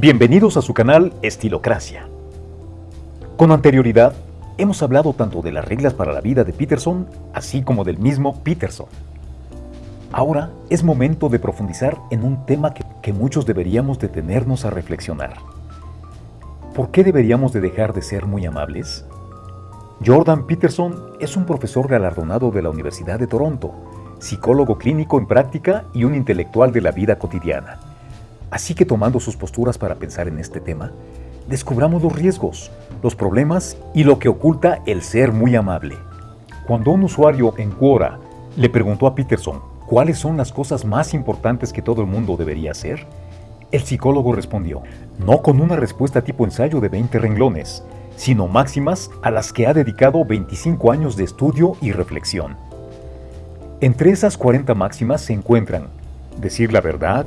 Bienvenidos a su canal Estilocracia. Con anterioridad, hemos hablado tanto de las reglas para la vida de Peterson, así como del mismo Peterson. Ahora es momento de profundizar en un tema que, muchos deberíamos detenernos a reflexionar. ¿Por qué deberíamos de dejar de ser muy amables? Jordan Peterson es un profesor galardonado de la Universidad de Toronto, psicólogo clínico en práctica y un intelectual de la vida cotidiana. Así que tomando sus posturas para pensar en este tema, descubramos los riesgos, los problemas y lo que oculta el ser muy amable. Cuando un usuario en Quora le preguntó a Peterson cuáles son las cosas más importantes que todo el mundo debería hacer, el psicólogo respondió, no con una respuesta tipo ensayo de 20 renglones, sino máximas a las que ha dedicado 25 años de estudio y reflexión. Entre esas 40 máximas se encuentran decir la verdad,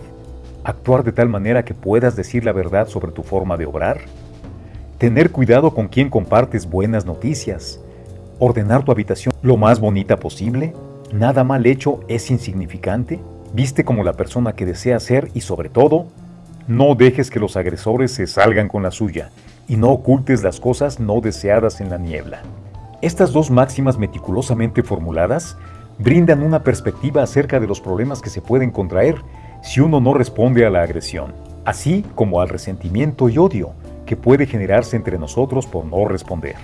actuar de tal manera que puedas decir la verdad sobre tu forma de obrar, tener cuidado con quien compartes buenas noticias, ordenar tu habitación lo más bonita posible, nada mal hecho es insignificante, viste como la persona que deseas ser y sobre todo, no dejes que los agresores se salgan con la suya y no ocultes las cosas no deseadas en la niebla. Estas dos máximas meticulosamente formuladas brindan una perspectiva acerca de los problemas que se pueden contraer si uno no responde a la agresión, así como al resentimiento y odio que puede generarse entre nosotros por no responder.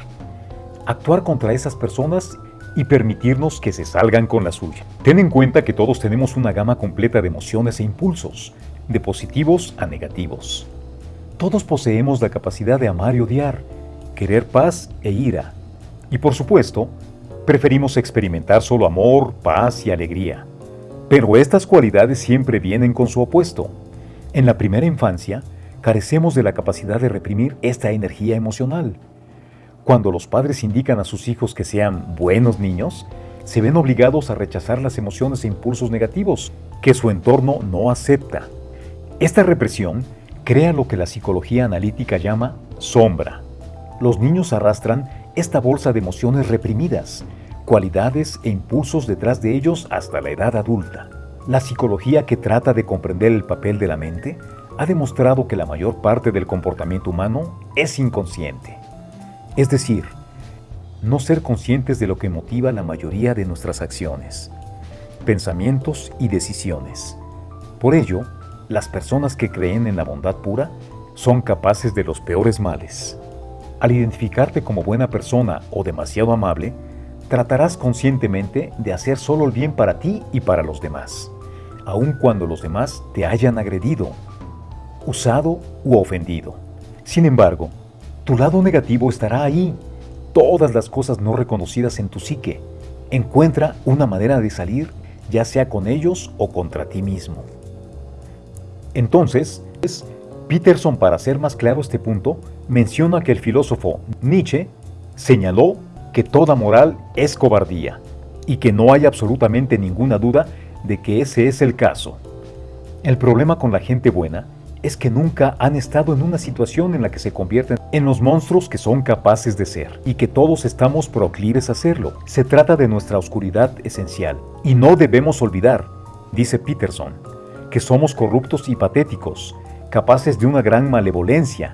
Actuar contra esas personas y permitirnos que se salgan con la suya. Ten en cuenta que todos tenemos una gama completa de emociones e impulsos, de positivos a negativos. Todos poseemos la capacidad de amar y odiar, querer paz e ira. Y por supuesto, preferimos experimentar solo amor, paz y alegría. Pero estas cualidades siempre vienen con su opuesto. En la primera infancia, carecemos de la capacidad de reprimir esta energía emocional. Cuando los padres indican a sus hijos que sean buenos niños, se ven obligados a rechazar las emociones e impulsos negativos que su entorno no acepta. Esta represión crea lo que la psicología analítica llama sombra. Los niños arrastran esta bolsa de emociones reprimidas, cualidades e impulsos detrás de ellos hasta la edad adulta. La psicología que trata de comprender el papel de la mente ha demostrado que la mayor parte del comportamiento humano es inconsciente. Es decir, no ser conscientes de lo que motiva la mayoría de nuestras acciones, pensamientos y decisiones. Por ello, las personas que creen en la bondad pura son capaces de los peores males. Al identificarte como buena persona o demasiado amable, tratarás conscientemente de hacer solo el bien para ti y para los demás, aun cuando los demás te hayan agredido, usado u ofendido. Sin embargo, tu lado negativo estará ahí, todas las cosas no reconocidas en tu psique. Encuentra una manera de salir, ya sea con ellos o contra ti mismo. Entonces, Peterson, para hacer más claro este punto, menciona que el filósofo Nietzsche señaló que toda moral es cobardía y que no hay absolutamente ninguna duda de que ese es el caso. El problema con la gente buena es que nunca han estado en una situación en la que se convierten en los monstruos que son capaces de ser y que todos estamos proclives a hacerlo. Se trata de nuestra oscuridad esencial y no debemos olvidar, dice Peterson, que somos corruptos y patéticos, capaces de una gran malevolencia.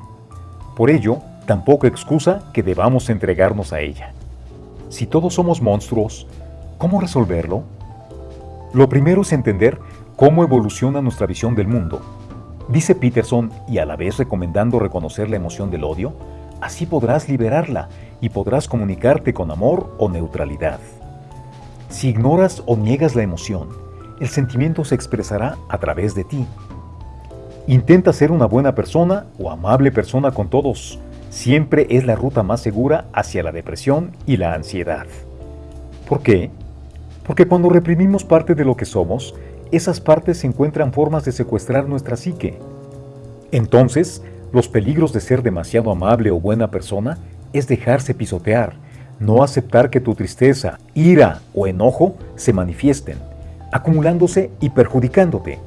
Por ello, tampoco excusa que debamos entregarnos a ella. Si todos somos monstruos, ¿cómo resolverlo? Lo primero es entender cómo evoluciona nuestra visión del mundo. Dice Peterson, y a la vez recomendando reconocer la emoción del odio, así podrás liberarla y podrás comunicarte con amor o neutralidad. Si ignoras o niegas la emoción, el sentimiento se expresará a través de ti. Intenta ser una buena persona o amable persona con todos, siempre es la ruta más segura hacia la depresión y la ansiedad. ¿Por qué? Porque cuando reprimimos parte de lo que somos, esas partes encuentran formas de secuestrar nuestra psique. Entonces, los peligros de ser demasiado amable o buena persona es dejarse pisotear, no aceptar que tu tristeza, ira o enojo se manifiesten, acumulándose y perjudicándote.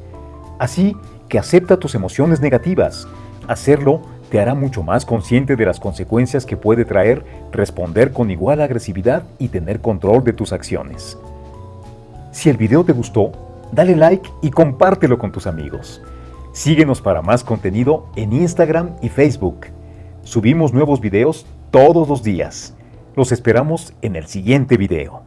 Así que acepta tus emociones negativas. Hacerlo te hará mucho más consciente de las consecuencias que puede traer responder con igual agresividad y tener control de tus acciones. Si el video te gustó, dale like y compártelo con tus amigos. Síguenos para más contenido en Instagram y Facebook. Subimos nuevos videos todos los días. Los esperamos en el siguiente video.